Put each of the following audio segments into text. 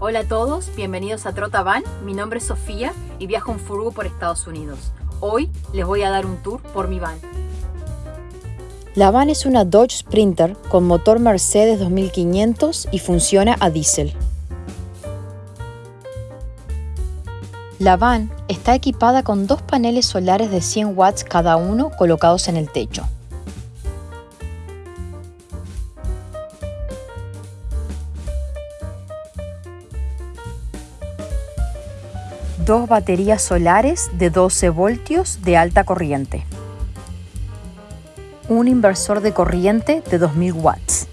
Hola a todos, bienvenidos a Trota Van. Mi nombre es Sofía y viajo en furgo por Estados Unidos. Hoy les voy a dar un tour por mi van. La van es una Dodge Sprinter con motor Mercedes 2500 y funciona a diésel. La van está equipada con dos paneles solares de 100 watts cada uno colocados en el techo. Dos baterías solares de 12 voltios de alta corriente, un inversor de corriente de 2000 watts,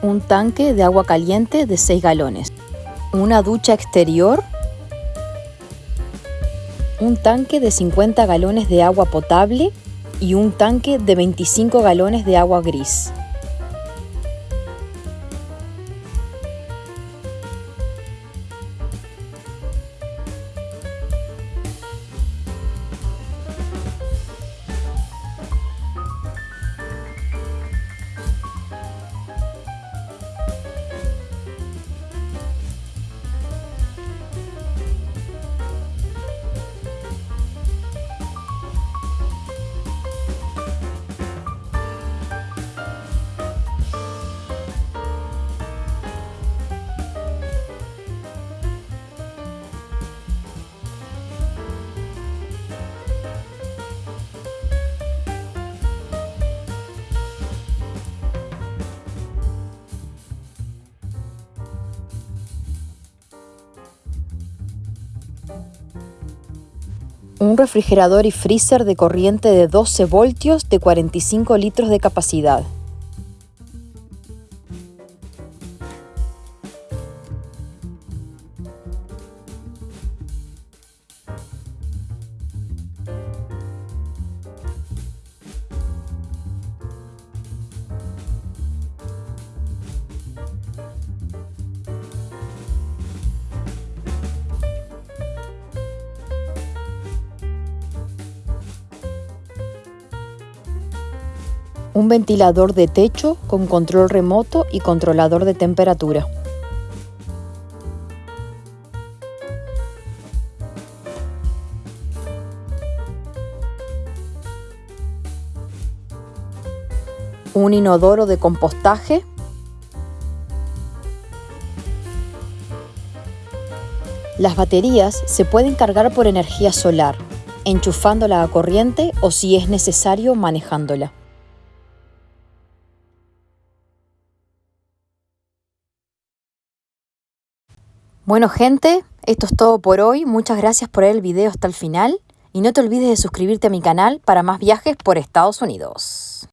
un tanque de agua caliente de 6 galones, una ducha exterior, un tanque de 50 galones de agua potable y un tanque de 25 galones de agua gris. Un refrigerador y freezer de corriente de 12 voltios de 45 litros de capacidad. Un ventilador de techo con control remoto y controlador de temperatura. un inodoro de compostaje, Las baterías se pueden cargar por energía solar, enchufándola a corriente o si es necesario manejándola. Bueno gente, esto es todo por hoy. Muchas gracias por ver el video hasta el final. Y no te olvides de suscribirte a mi canal para más viajes por Estados Unidos.